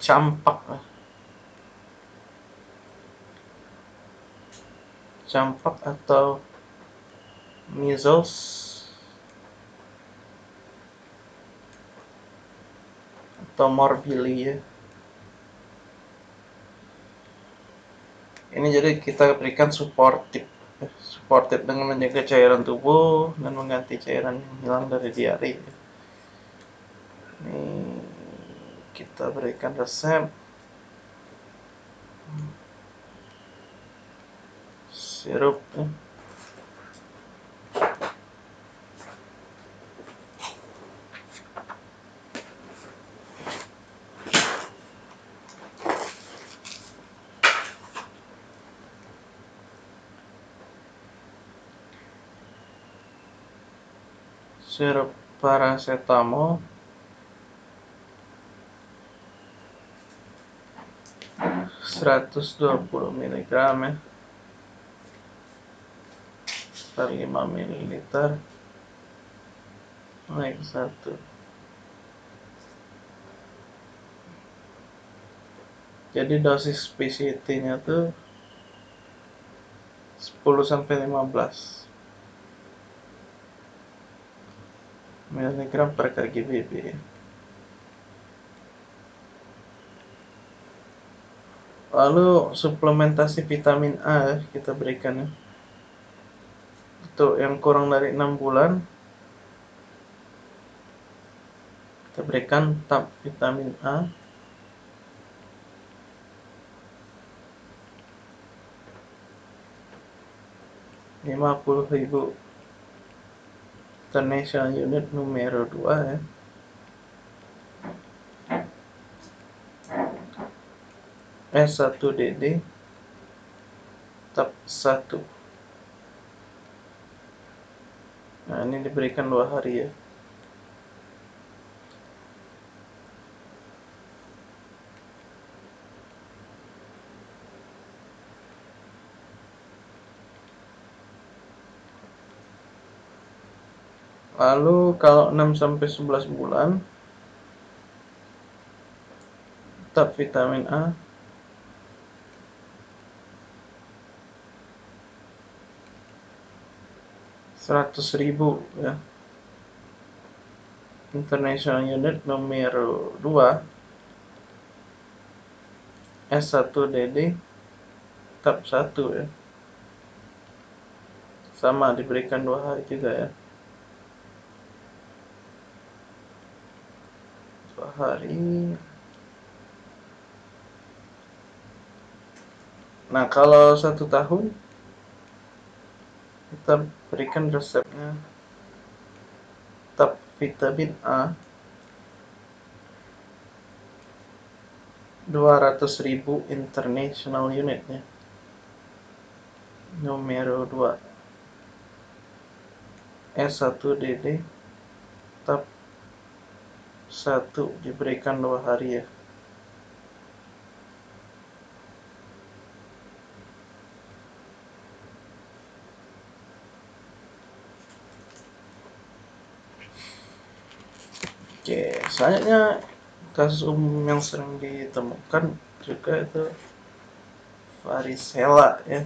campak. Campak atau measles? Atau morbillia ini jadi kita berikan supportif supportif dengan menjaga cairan tubuh dan mengganti cairan yang hilang dari diare. Ini kita berikan resep. Sirup. Sirup paracetamol 120 mg ya. Per 5 ml naik satu. Jadi dosis PCT nya tuh 10 sampai 15 mg per kg BB lalu suplementasi vitamin A kita berikan ya. Untuk yang kurang dari 6 bulan. Kita berikan tab vitamin A. lima puluh ribu international unit numero 2 ya S1DD tab 1 nah ini diberikan dua hari ya. Lalu kalau 6 sampai 11 bulan tab vitamin A seratus ribu ya. International unit nomor 2 S1DD tab 1 ya. Sama diberikan dua hari juga ya. Dua hari. Nah kalau satu tahun kita berikan resepnya. Tab vitamin A. 200.000 international unit ya numero 2 S1DD tab 1 diberikan dua hari ya Selanjutnya kasus umum yang sering ditemukan juga itu varicella ya.